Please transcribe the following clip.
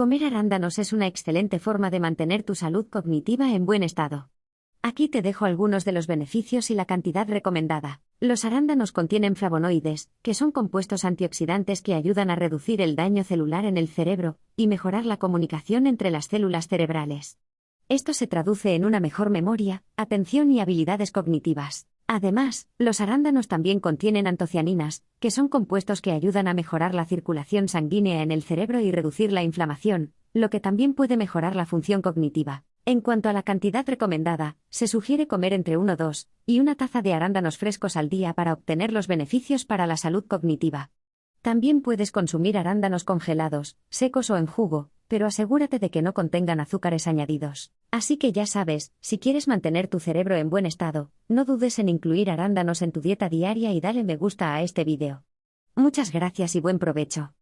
Comer arándanos es una excelente forma de mantener tu salud cognitiva en buen estado. Aquí te dejo algunos de los beneficios y la cantidad recomendada. Los arándanos contienen flavonoides, que son compuestos antioxidantes que ayudan a reducir el daño celular en el cerebro y mejorar la comunicación entre las células cerebrales. Esto se traduce en una mejor memoria, atención y habilidades cognitivas. Además, los arándanos también contienen antocianinas, que son compuestos que ayudan a mejorar la circulación sanguínea en el cerebro y reducir la inflamación, lo que también puede mejorar la función cognitiva. En cuanto a la cantidad recomendada, se sugiere comer entre 1, 2 y una taza de arándanos frescos al día para obtener los beneficios para la salud cognitiva. También puedes consumir arándanos congelados, secos o en jugo, pero asegúrate de que no contengan azúcares añadidos. Así que ya sabes, si quieres mantener tu cerebro en buen estado, no dudes en incluir arándanos en tu dieta diaria y dale me gusta a este vídeo. Muchas gracias y buen provecho.